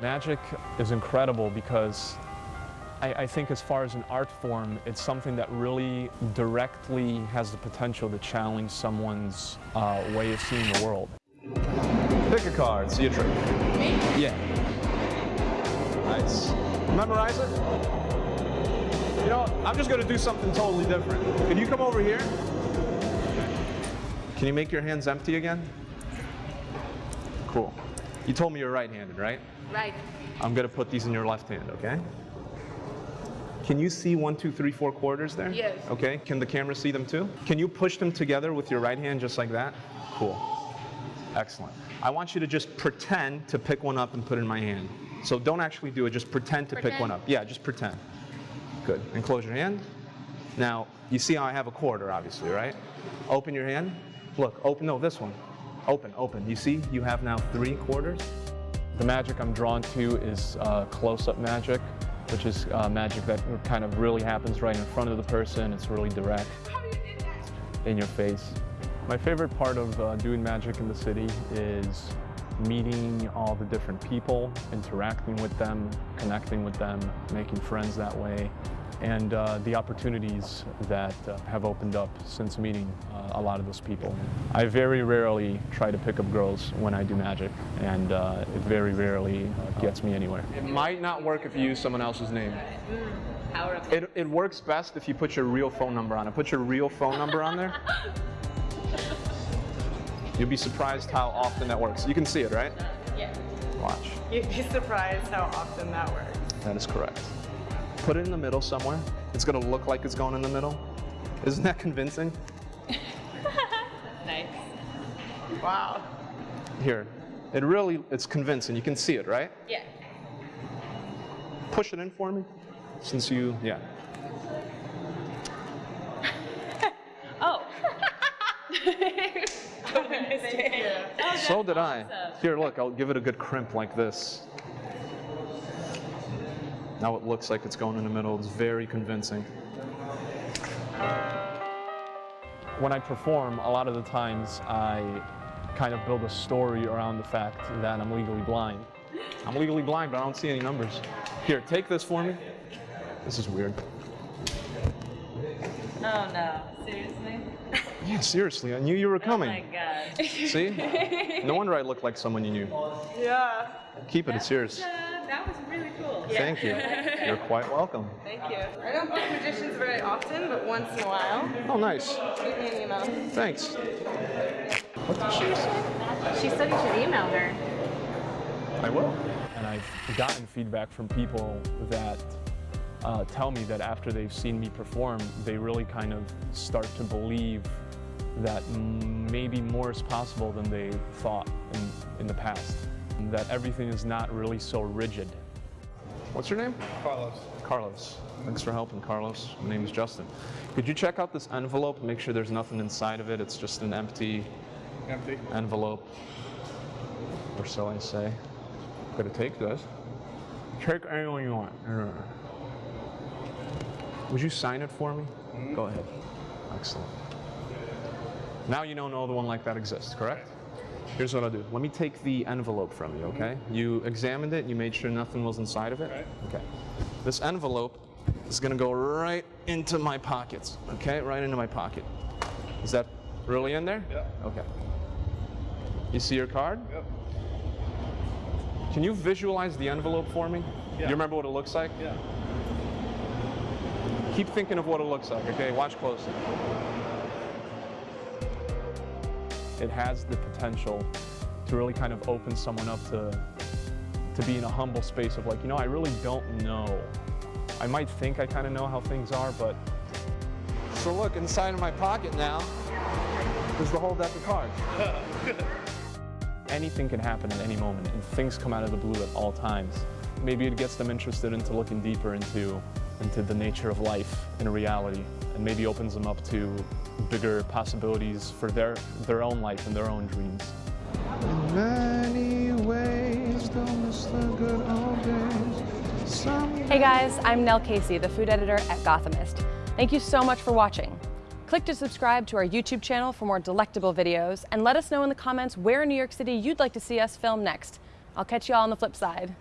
Magic is incredible because I, I, think as far as an art form, it's something that really directly has the potential to challenge someone's uh, way of seeing the world. Pick a card, see a trick. Me? Yeah. Nice. Memorize it? You know, I'm just going to do something totally different. Can you come over here? Can you make your hands empty again? Cool. You told me you're right-handed, right? Right. I'm going to put these in your left hand, okay? Can you see one, two, three, four quarters there? Yes. Okay, can the camera see them too? Can you push them together with your right hand just like that? Cool. Excellent. I want you to just pretend to pick one up and put it in my hand. So don't actually do it, just pretend to pretend. pick one up. Yeah, just pretend. Good. And close your hand. Now, you see how I have a quarter, obviously, right? Open your hand. Look, open, no, this one. Open, open. You see, you have now three quarters. The magic I'm drawn to is uh, close-up magic, which is uh, magic that kind of really happens right in front of the person. It's really direct in your face. My favorite part of uh, doing magic in the city is meeting all the different people, interacting with them, connecting with them, making friends that way, and uh, the opportunities that uh, have opened up since meeting uh, a lot of those people. I very rarely try to pick up girls when I do magic, and uh, it very rarely uh, gets me anywhere. It might not work if you use someone else's name. It, it works best if you put your real phone number on it. Put your real phone number on there. You'll be surprised how often that works. You can see it, right? Yeah. Watch. You'd be surprised how often that works. That is correct. Put it in the middle somewhere. It's going to look like it's going in the middle. Isn't that convincing? Nice. Wow. Here. It really, it's convincing. You can see it, right? Yeah. Push it in for me. Since you, yeah. Oh. oh so did I. Here, look, I'll give it a good crimp like this. Now it looks like it's going in the middle. It's very convincing. When I perform, a lot of the times I kind of build a story around the fact that I'm legally blind. I'm legally blind, but I don't see any numbers. Here, take this for me. This is weird. Oh no. Seriously? Yeah, seriously, I knew you were coming. Oh my god. See? No wonder I look like someone you knew. Yeah. Keep it, it's yours. Uh, that was really cool. Thank you. You're quite welcome. Thank you. I don't book magicians very often, but once in a while. Oh, nice. Shoot me an email. Thanks. What did she say? She said you should email her. I will. And I've gotten feedback from people that uh, tell me that after they've seen me perform, they really kind of start to believe that maybe more is possible than they thought in, in the past. And that everything is not really so rigid. What's your name? Carlos. Carlos. Thanks for helping, Carlos. My name is Justin. Could you check out this envelope, make sure there's nothing inside of it? It's just an empty Empty. envelope. Or so I say. Gonna take this. Take anyone you want. Would you sign it for me? Mm-hmm. Go ahead. Excellent. Now you don't know the one like that exists, correct? Here's what I'll do. Let me take the envelope from you, okay? Mm-hmm. You examined it, you made sure nothing was inside of it? Right. Okay. This envelope is gonna go right into my pockets, okay? Right into my pocket. Is that really in there? Yeah. Okay. You see your card? Yep. Can you visualize the envelope for me? Yeah. You remember what it looks like? Yeah. Keep thinking of what it looks like, okay? Watch closely. It has the potential to really kind of open someone up to, to be in a humble space of like, you know, I really don't know. I might think I kind of know how things are, but So look, inside of my pocket now is the whole deck of cards. anything can happen at any moment and things come out of the blue at all times. Maybe it gets them interested into looking deeper into, into the nature of life and reality and maybe opens them up to bigger possibilities for their, their own life and their own dreams. In many ways, don't miss the good old days. Some Hey guys, I'm Nell Casey, the food editor at Gothamist. Thank you so much for watching. Click to subscribe to our YouTube channel for more delectable videos and let us know in the comments where in New York City you'd like to see us film next. I'll catch you all on the flip side.